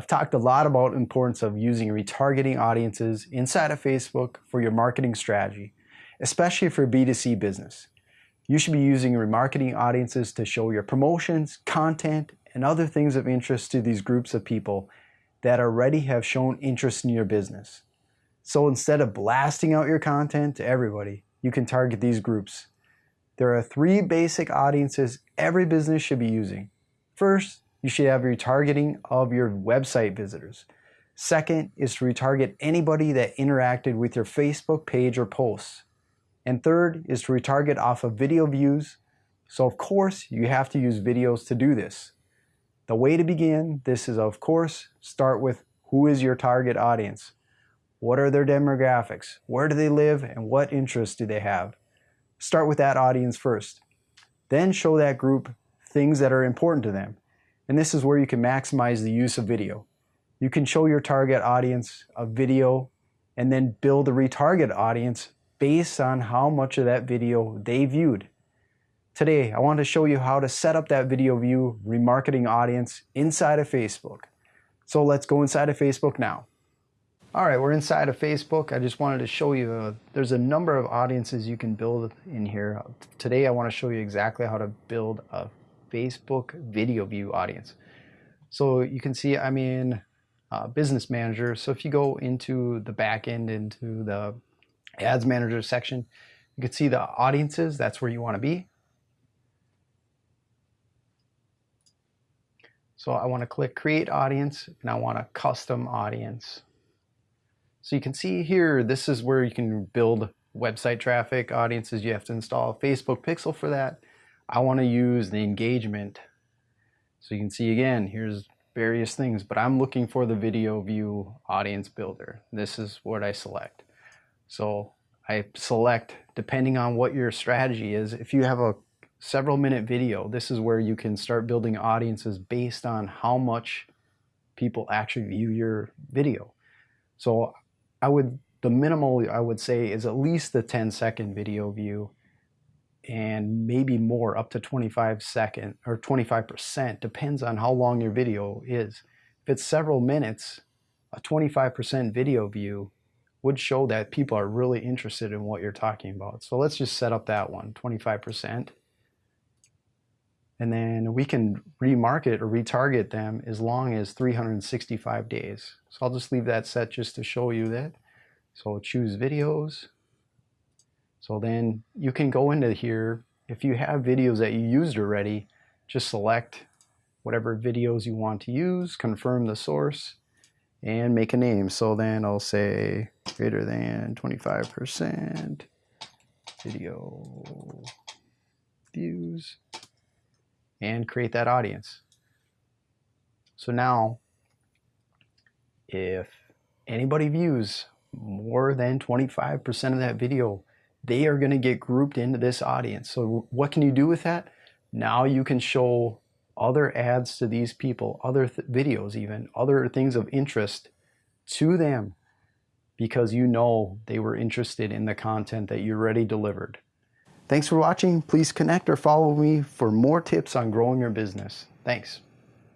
I've talked a lot about the importance of using retargeting audiences inside of Facebook for your marketing strategy, especially for B2C business. You should be using remarketing audiences to show your promotions, content, and other things of interest to these groups of people that already have shown interest in your business. So instead of blasting out your content to everybody, you can target these groups. There are three basic audiences every business should be using. First, you should have retargeting of your website visitors. Second is to retarget anybody that interacted with your Facebook page or posts. And third is to retarget off of video views. So of course, you have to use videos to do this. The way to begin this is of course, start with who is your target audience? What are their demographics? Where do they live and what interests do they have? Start with that audience first. Then show that group things that are important to them. And this is where you can maximize the use of video. You can show your target audience a video and then build a retarget audience based on how much of that video they viewed. Today, I want to show you how to set up that video view remarketing audience inside of Facebook. So let's go inside of Facebook now. All right, we're inside of Facebook. I just wanted to show you, uh, there's a number of audiences you can build in here. Today I want to show you exactly how to build a Facebook video view audience. So you can see I'm in uh, Business Manager. So if you go into the back end, into the Ads Manager section, you can see the audiences. That's where you want to be. So I want to click Create Audience, and I want a Custom Audience. So you can see here, this is where you can build website traffic audiences. You have to install Facebook pixel for that. I want to use the engagement. So you can see again, here's various things, but I'm looking for the video view audience builder. This is what I select. So I select, depending on what your strategy is, if you have a several minute video, this is where you can start building audiences based on how much people actually view your video. So I would, the minimal I would say is at least the 10 second video view and maybe more up to 25 second or 25% depends on how long your video is. If it's several minutes, a 25% video view would show that people are really interested in what you're talking about. So let's just set up that one, 25%. And then we can remarket or retarget them as long as 365 days. So I'll just leave that set just to show you that. So choose videos. So then you can go into here. If you have videos that you used already, just select whatever videos you want to use, confirm the source, and make a name. So then I'll say greater than 25% video views and create that audience. So now, if anybody views more than 25% of that video, they are going to get grouped into this audience. So what can you do with that? Now you can show other ads to these people, other th videos even, other things of interest to them because you know they were interested in the content that you already delivered. Thanks for watching. Please connect or follow me for more tips on growing your business. Thanks.